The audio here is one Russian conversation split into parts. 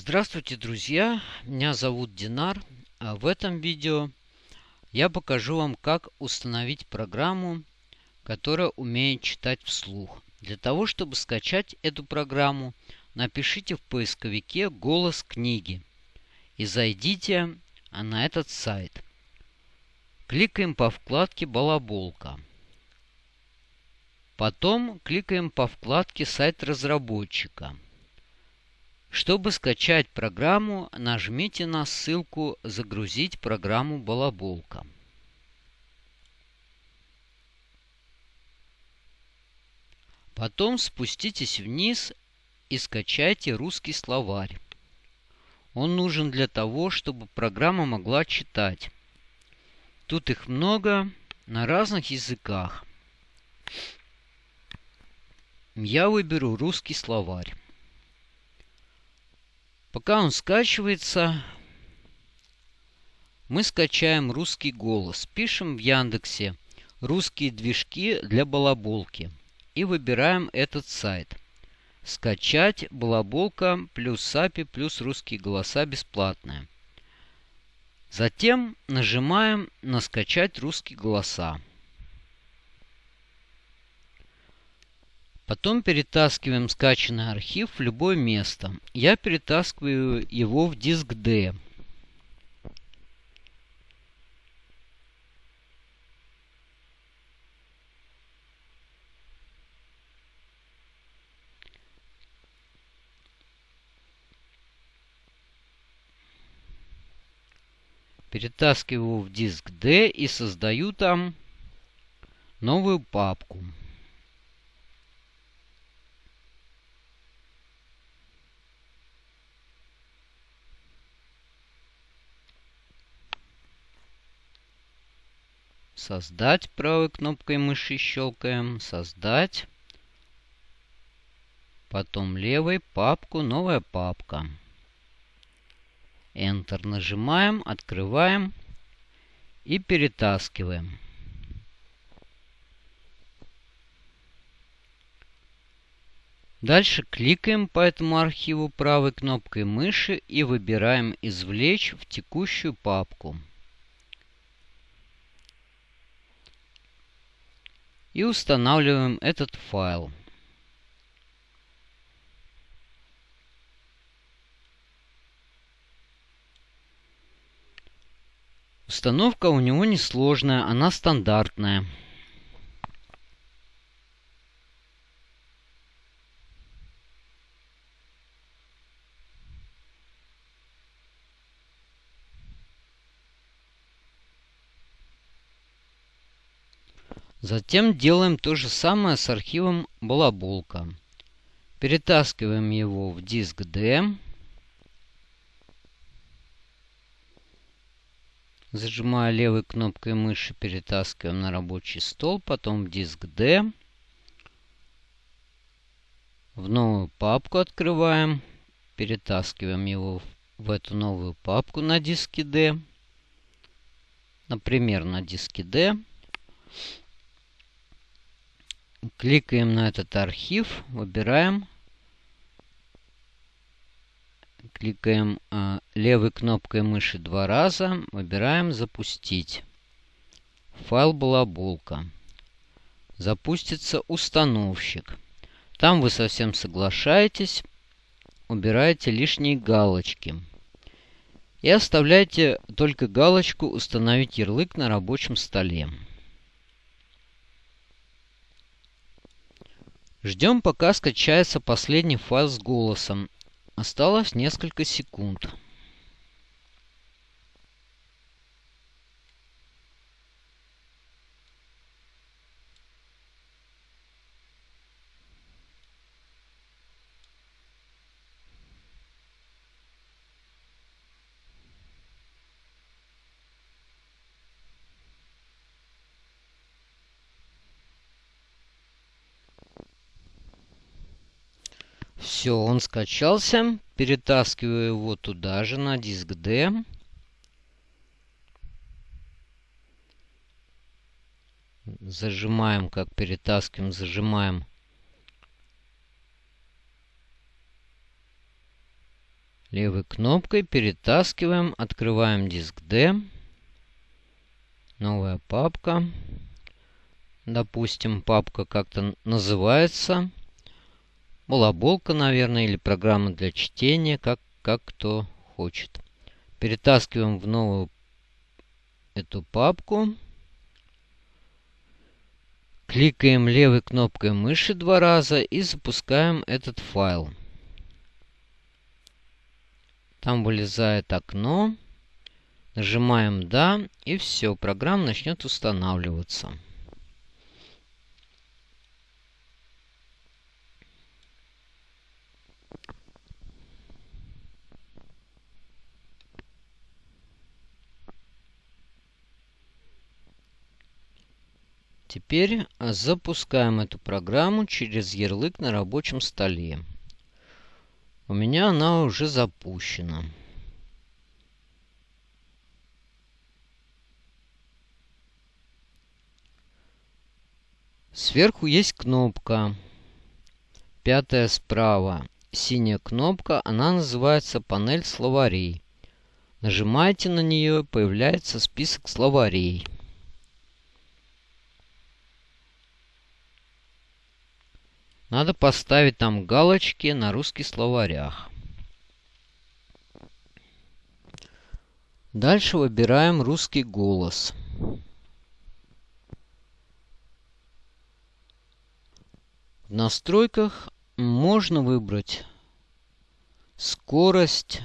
Здравствуйте, друзья! Меня зовут Динар. А в этом видео я покажу вам, как установить программу, которая умеет читать вслух. Для того, чтобы скачать эту программу, напишите в поисковике «Голос книги» и зайдите на этот сайт. Кликаем по вкладке «Балаболка». Потом кликаем по вкладке «Сайт разработчика». Чтобы скачать программу, нажмите на ссылку «Загрузить программу Балаболка». Потом спуститесь вниз и скачайте русский словарь. Он нужен для того, чтобы программа могла читать. Тут их много на разных языках. Я выберу русский словарь. Пока он скачивается, мы скачаем русский голос. Пишем в Яндексе «Русские движки для балаболки» и выбираем этот сайт. Скачать балаболка плюс SAPI плюс русские голоса бесплатная. Затем нажимаем на «Скачать русские голоса». Потом перетаскиваем скачанный архив в любое место. Я перетаскиваю его в диск D. Перетаскиваю в диск D и создаю там новую папку. Создать правой кнопкой мыши щелкаем. Создать. Потом левой папку, новая папка. Enter нажимаем, открываем и перетаскиваем. Дальше кликаем по этому архиву правой кнопкой мыши и выбираем «Извлечь в текущую папку». И устанавливаем этот файл. Установка у него несложная, она стандартная. Затем делаем то же самое с архивом балаболка. Перетаскиваем его в диск D. Зажимая левой кнопкой мыши, перетаскиваем на рабочий стол, потом в диск D. В новую папку открываем, перетаскиваем его в эту новую папку на диске D. Например, на диске D. Кликаем на этот архив, выбираем. Кликаем э, левой кнопкой мыши два раза, выбираем «Запустить». Файл балаболка. Запустится установщик. Там вы совсем соглашаетесь, убираете лишние галочки. И оставляйте только галочку «Установить ярлык на рабочем столе». Ждем, пока скачается последний файл с голосом. Осталось несколько секунд. Все, он скачался. Перетаскиваю его туда же, на диск D. Зажимаем, как перетаскиваем, зажимаем Левой кнопкой перетаскиваем, открываем диск D. Новая папка. Допустим, папка как-то называется. Балаболка, наверное, или программа для чтения, как, как кто хочет. Перетаскиваем в новую эту папку. Кликаем левой кнопкой мыши два раза и запускаем этот файл. Там вылезает окно. Нажимаем «Да» и все, программа начнет устанавливаться. Теперь запускаем эту программу через ярлык на рабочем столе. У меня она уже запущена. Сверху есть кнопка. Пятая справа. Синяя кнопка, она называется панель словарей. Нажимаете на нее, появляется список словарей. Надо поставить там галочки на русских словарях. Дальше выбираем русский голос. В настройках можно выбрать скорость,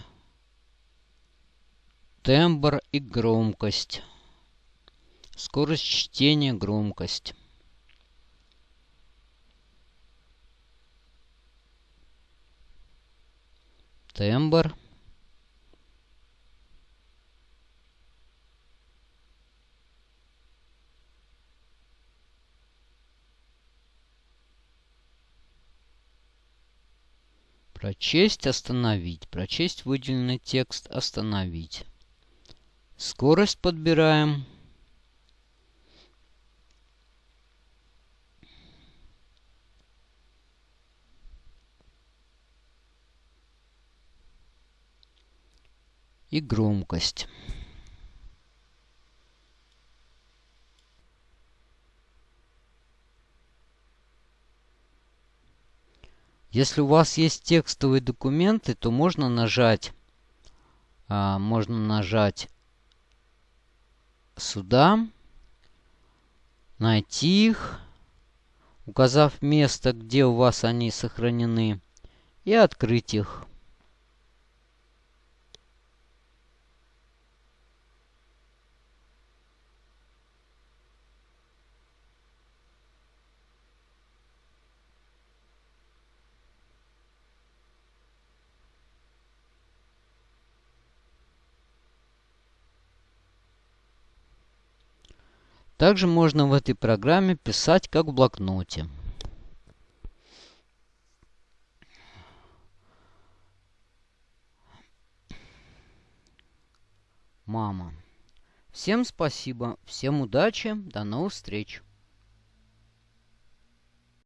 тембр и громкость. Скорость чтения, громкость. Тембр. Прочесть, остановить. Прочесть выделенный текст, остановить. Скорость подбираем. И громкость. Если у вас есть текстовые документы, то можно нажать, а, можно нажать сюда, найти их, указав место, где у вас они сохранены, и открыть их. Также можно в этой программе писать как в блокноте. Мама. Всем спасибо, всем удачи, до новых встреч.